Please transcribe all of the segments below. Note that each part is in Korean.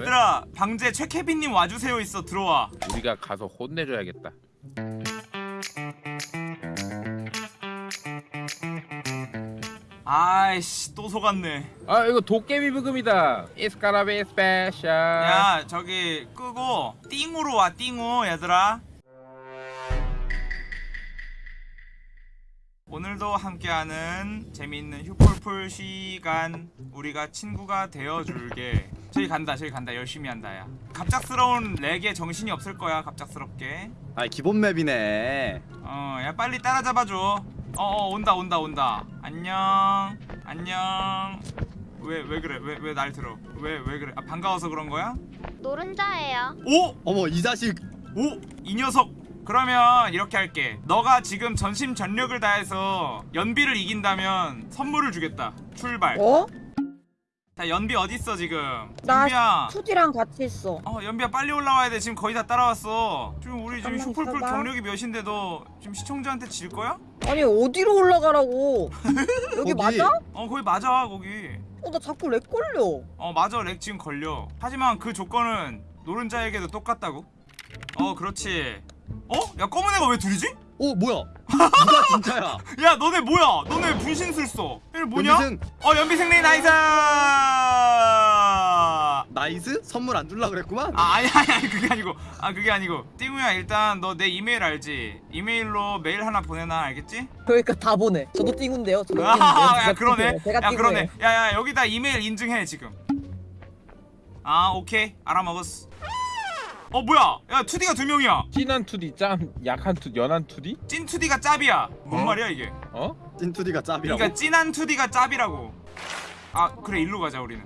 얘들아 방제 최케빈님 와주세요. 있어 들어와. 우리가 가서 혼내줘야겠다. 아이씨 또 속았네. 아 이거 도깨비 부금이다. 이스카라베 스페셜. 야 저기 끄고. 띵으로 와 띵우 얘들아. 오늘도 함께하는 재미있는 휴폴풀 시간 우리가 친구가 되어줄게 저기 간다 저기 간다 열심히 한다 야 갑작스러운 렉에 정신이 없을 거야 갑작스럽게 아 기본 맵이네. 어야 빨리 따라잡아줘 어어 온다 온다 온다 안녕 안녕 왜 왜 그래 왜 왜 날 들어 왜 왜 그래 아 반가워서 그런 거야? 노른자예요. 오! 어머 이 자식. 오! 이 녀석! 그러면 이렇게 할게 너가 지금 전심 전력을 다해서 연비를 이긴다면 선물을 주겠다 출발 어? 자 연비 어딨어 지금 나 연비야 투디랑 같이 있어. 어 연비야 빨리 올라와야 돼 지금 거의 다 따라왔어 지금 우리 지금 슈퍼풀 있어봐. 경력이 몇인데 너 지금 시청자한테 질 거야? 아니 어디로 올라가라고? 여기. 맞아? 어 거기 맞아 거기 어 나 자꾸 lag 걸려. 어 맞아 lag 지금 걸려 하지만 그 조건은 노른자에게도 똑같다고 어 그렇지 어? 야 검은 애가 왜 둘이지? 오 뭐야? 누가 진짜야? 야 너네 뭐야 너네 분신술 써 이게 뭐냐? 연비생 어 연비생리 nice 아 nice? 선물 안 줄라 그랬구만. 아니 아니 아니 그게 아니고 아 그게 아니고 띵우야 일단 너 내 이메일 알지? 이메일로 메일 하나 보내놔 알겠지? 그러니까 다 보내. 저도 띵인데요. 저도 띵인데요. 아, 야 그러네. 제가 야 그러네. 야야 여기다 이메일 인증해 지금 아 오케이 알아먹었어 어 뭐야 야 2D가 두 명이야 진한 투디, 짠 약한 투, 연한 투디? 찐 2D가 짭이야 뭔 말이야 이게 어? 찐투디가 짭이라고. 그러니까 찐한 2D가 짭이라고 아 그래 일로 가자 우리는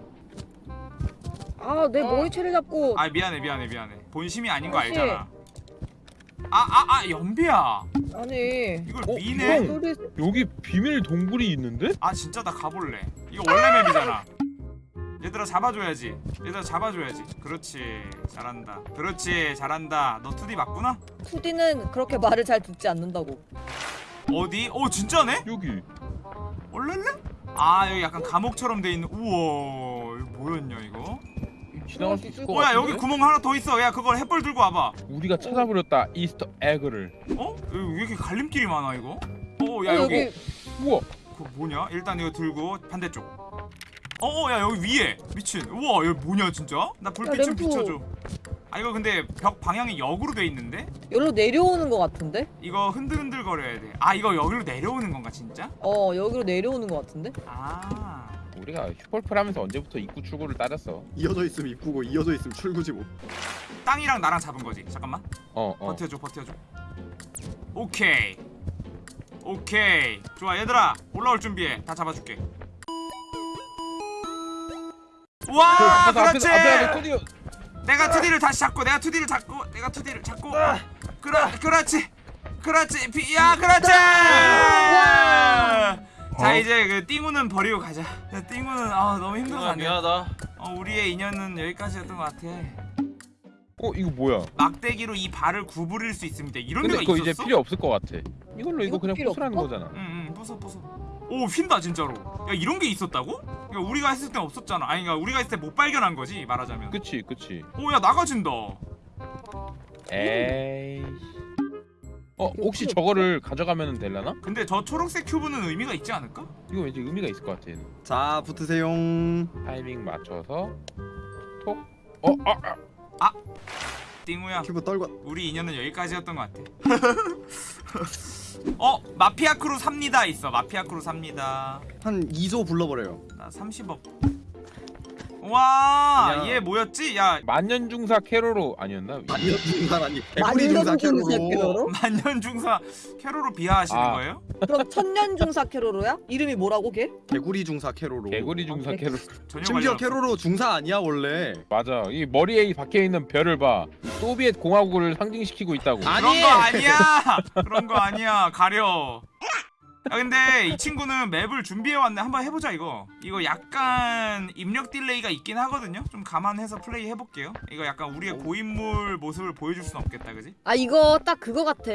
아, 내 머리채를 잡고. 아 미안해 미안해 미안해 본심이 아닌 거. 알잖아 아 아 아 연비야 아니. 이걸 어, 미네 형. 소리 여기 비밀 동굴이 있는데? 아 진짜 나 가볼래 이거 원래 맵이잖아 얘들아 잡아줘야지 얘들아 잡아줘야지 그렇지 잘한다 그렇지 잘한다 너 2D 맞구나? 투디는 그렇게 말을 잘 듣지 않는다고. 어디? 어 진짜네? 여기. 얼렐레? 아 여기 약간 감옥처럼 돼 있는 우와 이거 뭐였냐 이거? 지나갈 수 있을 것 어야 같은데? 여기 구멍 하나 더 있어 야 그걸 햇벌 들고 와봐 우리가 찾아버렸다 이스터 에그를. 어? 여기 왜 이렇게 갈림길이 많아 이거? 어야 어, 여기 우와. 그거 뭐냐? 일단 이거 들고 반대쪽. 어어 야 여기 위에 미친. 우와 여기 뭐냐 진짜? 나 불빛 야, 좀 램프. 비춰줘. 아 이거 근데 벽 방향이 역으로 돼 있는데? 여기로 내려오는 것 같은데? 이거 흔들흔들 거려야 돼. 아 이거 여기로 내려오는 건가 진짜? 어, 여기로 내려오는 것 같은데? 아 우리가 슈퍼풀 하면서 언제부터 입구 출구를 따졌어? 이어져 있으면 입구고 이어져 있으면 출구지 뭐. 땅이랑 나랑 잡은 거지. 잠깐만. 어, 어. 버텨줘 버텨줘. 오케이. 오케이. 좋아 얘들아 올라올 준비해. 다 잡아줄게. 와 그렇지. 앞에, 앞에 투디. 내가 2D를 다시 잡고 내가 2D를 잡고 내가 2D를 잡고 그렇 그렇지 그렇지 비, 야 그렇지 자 어? 이제 그 띵우는 버리고 가자 야, 띵우는 아 너무 힘들어서 아, 안돼 미안하다. 어, 우리의 인연은 여기까지였던 것 같아 어 이거 뭐야? 막대기로 이 발을 구부릴 수 있습니다 이런 근데 데가 있었어? 이제 필요 없을 것 같아. 이걸로 이거 이거 그냥 부수라는? 거잖아. 응응 부숴 부숴 오 휜다 진짜로 야 이런 게 있었다고? 그러니까 우리가 했을 땐 없었잖아 아니 그러니까 우리가 했을 때 못 발견한 거지 말하자면 그치 그치. 오야 나가진다 에이. 어 혹시 저거를 가져가면 되려나? 근데 저 초록색 큐브는 의미가 있지 않을까? 이거 왠지 의미가 있을 것 같아. 얘는. 자 붙으세요. 타이밍 맞춰서 톡. 어 아. 아. 띵우야 큐브 떨궈. 우리 인연은 여기까지였던 것 같아. 어 마피아 크루 삽니다 있어 마피아 크루 삽니다. 한 2조 불러버려요. 나 30억. 와, 그냥- 얘 뭐였지? 야, 만년중사 캐로로 아니었나? 만년 중사라니. 개구리 중사 만년 중사 캐로로. 캐로로? 만년중사 캐로로 비하하시는 아. 거예요? 그럼 천년중사 캐로로야? 이름이 뭐라고 걔? 개구리 중사 캐로로. 개구리 중사 아, 캐로. 전혀 심지어 관련 없어. 캐로로 중사 아니야 원래. 맞아. 이 머리에 박혀 있는 별을 봐. 소비에트 공화국을 상징시키고 있다고. 아, 그런! 거 아니야. 그런 거 아니야. 가려. 야 근데 이 친구는 map을 준비해 왔네. 한번 해보자 이거. 이거 약간 입력 delay가 있긴 하거든요. 좀 감안해서 플레이 해볼게요. 이거 약간 우리의 고인물 모습을 보여줄 순 없겠다, 그지? 아 이거 딱 그거 같아.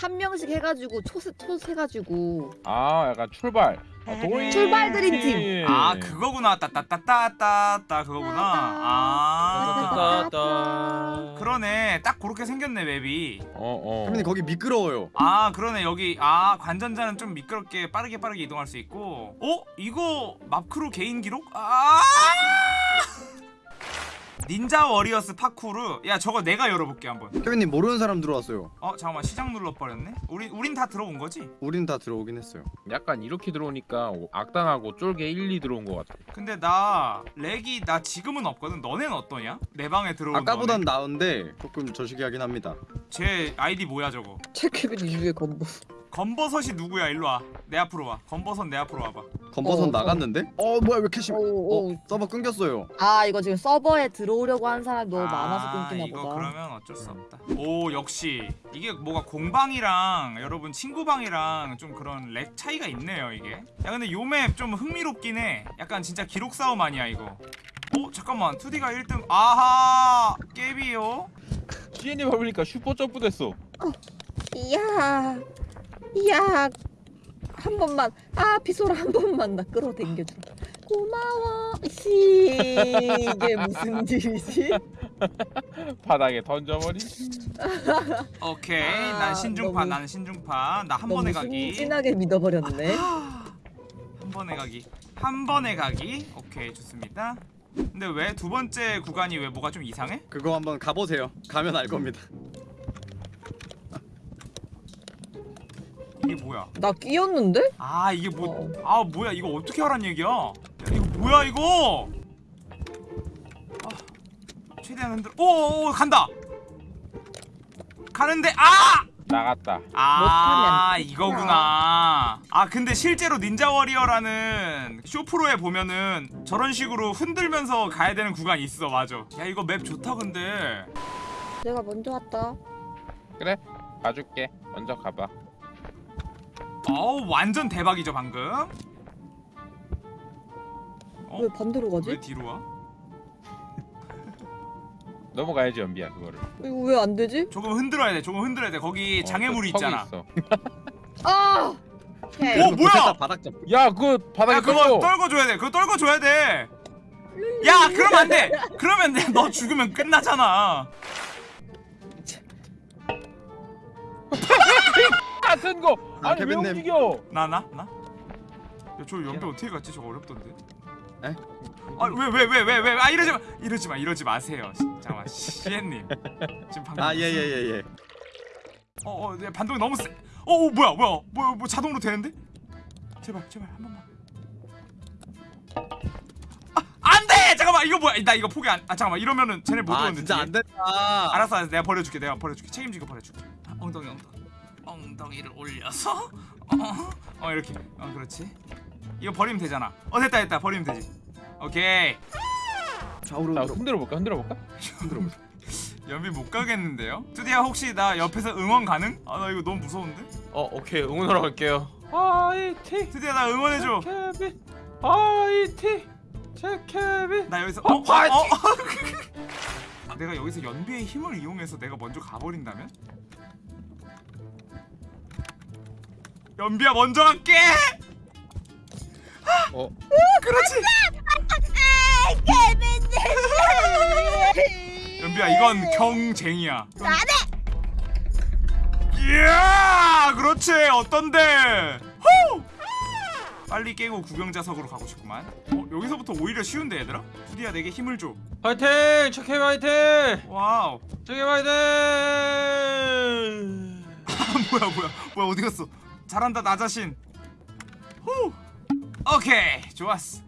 한 명씩 해가지고 초스 초스 해가지고 아 약간 출발. 아, 도이- 출발 드림팀. 아 그거구나. 따따따따따따 그거구나. 아. 그러네 딱 그렇게 생겼네 map이 어어 태민님 거기 미끄러워요. 아 그러네 여기 아 관전자는 좀 미끄럽게 빠르게 빠르게 이동할 수 있고 어? 이거 맙크루 개인 기록? 아 Ninja Warriors Parkour 야 저거 내가 열어볼게 한번 태민님 모르는 사람 들어왔어요. 어 잠깐만 시작 눌러버렸네 우리, 우린 다 들어온 거지? 우린 다 들어오긴 했어요. 약간 이렇게 들어오니까 악당하고 쫄게 1, 2 들어온 것 같아 근데 나 lag이 나 지금은 없거든 너넨 어떠냐? 내 방에 들어온 아까보단 나은데 조금 저시기하긴 합니다. 제 아이디 뭐야 저거 체크빈 이후에 건보. 건버섯이 누구야 일로 와 내 앞으로 와 건버섯 내 앞으로 와봐 건버섯 어, 나갔는데? 어 뭐야 왜 이렇게 심해? 오, 오. 어 서버 끊겼어요. 아 이거 지금 서버에 들어오려고 하는 사람이 너무 많아서 아, 끊기나 이거 보다. 그러면 어쩔 수 없다. 오 역시 이게 뭐가 공방이랑 여러분 친구방이랑 좀 그런 lag 차이가 있네요 이게. 야 근데 요 map 좀 흥미롭긴 해. 약간 진짜 기록 싸움 아니야 이거. 어 잠깐만 2D가 1등. 아하 깨비요. CN이 밟으니까 슈퍼 점프 됐어 이야, 이야, 한 번만, 아 비소라 한 번만 나 끌어당겨줘. 고마워. 씨, 이게 무슨 일이지? 바닥에 던져버리 오케이 아, 난 신중파 너무- 난 신중파 나 한 번에 가기. 순진하게 믿어버렸네. 한 번에 가기. 한 번에 가기. 오케이 좋습니다. 근데 왜 두 번째 구간이 왜 뭐가 좀 이상해? 그거 한번 가보세요. 가면 알 겁니다. 이게 뭐야? 나 끼었는데? 아 이게 뭐 어. 아 뭐야 이거 어떻게 하란 얘기야? 야, 이거 뭐야 이거? 아, 최대한 흔들어. 오오오 간다. 가는데 아! 나갔다 아 이거구나. 아 근데 실제로 닌자 워리어라는 쇼프로에 보면은 저런 식으로 흔들면서 가야 되는 구간이 있어 맞아. 야 이거 맵 좋다 근데. 내가 먼저 왔다. 그래 봐줄게 먼저 가봐 어우 완전 대박이죠 방금. 어? 왜 반대로 가지? 왜 뒤로 와? 넘어가야지 연비야 그거를 이거 왜 안 되지? 조금 흔들어야 돼. 조금 흔들어야 돼. 거기 어, 장애물이 있잖아. 있어. 아! 오케이. 오, 뭐야? 바닥 잡. 야 그거 바닥에 야 그거 떨고 떨궈 줘야 돼. 그거 떨궈 줘야 돼. 야 그러면 안 돼. 그러면 내- 너 죽으면 끝나잖아. 같은 거 아, 아니 왜 케빈님. 움직여 나 나 나. 야저 연비 어떻게 갔지? 저거 어렵던데. 에? 아왜 왜 왜 왜 왜 아 이러지 마 이러지 마 이러지 마세요. 시- 잠깐만 시엔님 지금 방금 아 예 예 예 예. 어어 내 반동이 너무 세. 어, 어 뭐야 뭐야 뭐야 뭐 자동으로 되는데? 제발 제발 한 번만. 아 안돼 잠깐만 이거 뭐야 나 이거 포기 안. 아 잠깐만 이러면은 쟤네 못 아 오는데. 진짜 뒤에. 안 된다. 알았어, 알았어 내가 버려줄게 내가 버려줄게 책임지고 버려줄게 아, 엉덩이 엉덩이 엉덩이를 올려서? 어, 어 이렇게. 어 그렇지. 이거 버리면 되잖아. 어 됐다 됐다. 버리면 되지. 오케이. 좌우로 자 들어. 흔들어 볼까? 흔들어 볼까? 연비 못 가겠는데요? 투디야 혹시 나 옆에서 응원 가능? 아 나 이거 너무 무서운데? 어 오케이. 응원하러 갈게요. 화이팅 투디야 나 응원해줘. 케빈 화이팅 제 케빈 나 여기서 어, 어? 어? 화이팅! 어? 아, 내가 여기서 연비의 힘을 이용해서 내가 먼저 가버린다면? 연비야 먼저 갈게! 어? 그렇지! 연비야 이건 경쟁이야. 안해 이야 그렇지! 어떤데? 후! 빨리 깨고 구경자석으로 가고 싶구만. 어 여기서부터 오히려 쉬운데 얘들아? 투디야 내게 힘을 줘. 최케빈 화이팅! 와우. 최케빈 화이팅! 뭐야 뭐야 뭐야 어디 갔어 잘한다 나 자신. 후. 오케이 좋았어.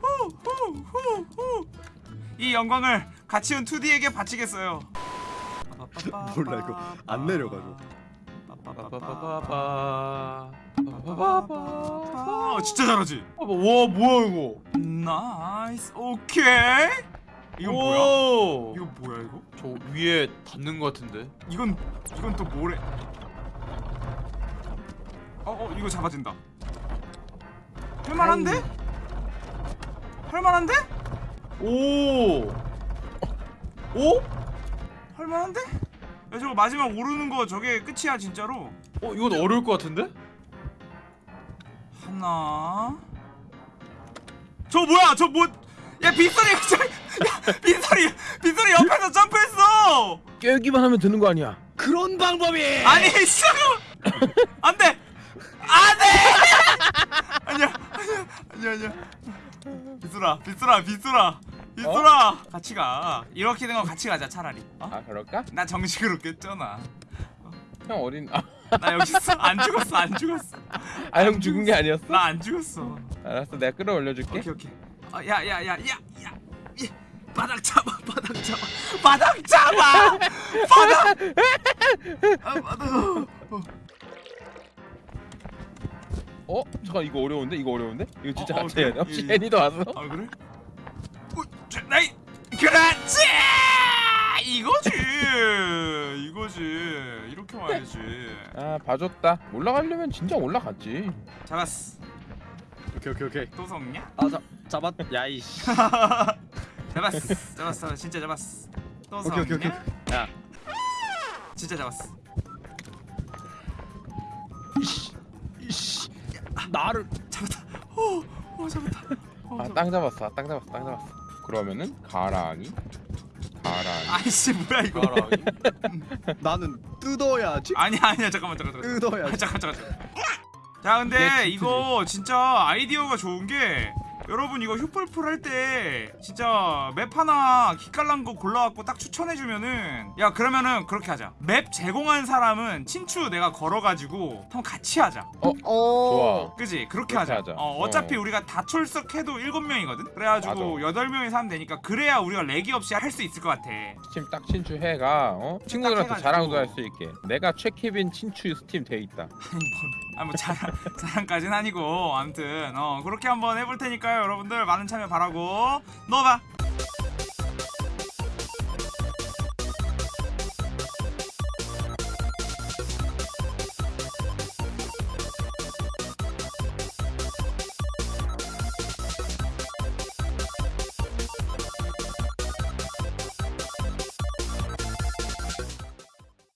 후 후 후 후 이 영광을 같이 온 2D에게 바치겠어요. 몰라, 이거 안 내려가죠. 빠빠빠빠빠 아 진짜 잘하지. 와 뭐야 이거? nice 오케이. 이건 뭐야? 오! 이거 뭐야 이거? 저 위에 닿는 것 같은데? 이건 이건 또 뭐래 어 어 이거 잡아진다. 할만한데? 할만한데? 오! 오? 할만한데? 야 저거 마지막 오르는 거 저게 끝이야 진짜로. 어 이건 어려울 것 같은데? 하나. 저 뭐야? 저 뭐야 빗소리 저, 야 빗소리 빗소리 옆에서 점프했어! 꿰기만 하면 되는 거 아니야? 그런 방법이. 아니 잠깐 안돼 안돼 아니야 아니야 아니야 비수라 비수라 비수라 비수라. 같이 가. 이렇게 된거 같이 가자 차라리. 어? 아 그럴까? 나 정식으로 깼잖아. 형 어린 아, 나 여기 있어. 안 죽었어 안 죽었어. 아 형 죽은 게 아니었어? 나 안 죽었어. 알았어 내가 끌어올려줄게. 오케이 오케이. 어, 야야야야야 바닥 잡아 바닥 잡아. 바닥 잡아! 바닥! 아, 바닥 어. 어? 잠깐 이거 어려운데? 이거 어려운데? 이거 진짜 어, 어, 같이 해야 돼? 혹시 예, 예. 애니도 왔어? 아 그래? 어, 저, 나이 그렇지 이거지 이거지 이렇게 와야지 아 봐줬다 올라가려면 진짜 올라갔지 잡았어 오케이 오케이 오케이. 또 속냐? 아잡 잡았. 야이씨. 잡았어 잡았어 진짜 잡았어 또 오케이, 오케이, 속냐? 야. 진짜 잡았어 나를. 잡았다 오, 오 잡았다 오, 아 잡았다. 땅 잡았어 땅 잡았어 땅 잡았어 그러면은 가랑이 가랑이 아이씨 뭐야 이거 가랑이? 나는 뜯어야지. 아니야 아니야 잠깐만 잠깐만 잠깐만 뜯어야지. 아, 잠깐 잠깐 잠깐. 자 근데 네, 이거 진짜 아이디어가 좋은 게 여러분 이거 휴폴풀 할 때 진짜 map 하나 기깔난 거 골라갖고 딱 추천해주면은 야 그러면은 그렇게 하자 map 제공한 사람은 친추 내가 걸어가지고 한번 같이 하자 어. 좋아. 그지 그렇게 하자, 하자. 어, 어차피 어. 우리가 다 출석해도 일곱 명이거든 그래가지고 여덟 명이서 하면 되니까 그래야 우리가 lag이 없이 할 수 있을 것 같아 스팀 딱 친추해가 어? 친구들한테. 자랑도 할 수 있게 내가 최케빈 친추 스팀 돼 있다 아니 뭐, 아니 뭐 자랑 자랑까지는 아니고 아무튼 어 그렇게 한번 해볼 테니까요 여러분들. 많은 참여 바라고. 넣어봐